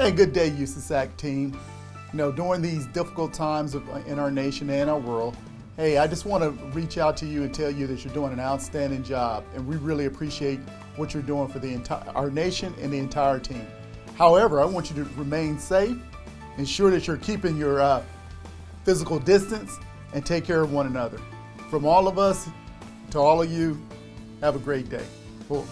And good day, USASAC team. You know, during these difficult times of, uh, in our nation and our world, hey, I just want to reach out to you and tell you that you're doing an outstanding job, and we really appreciate what you're doing for the entire our nation and the entire team. However, I want you to remain safe, ensure that you're keeping your uh, physical distance, and take care of one another. From all of us to all of you, have a great day. Cool.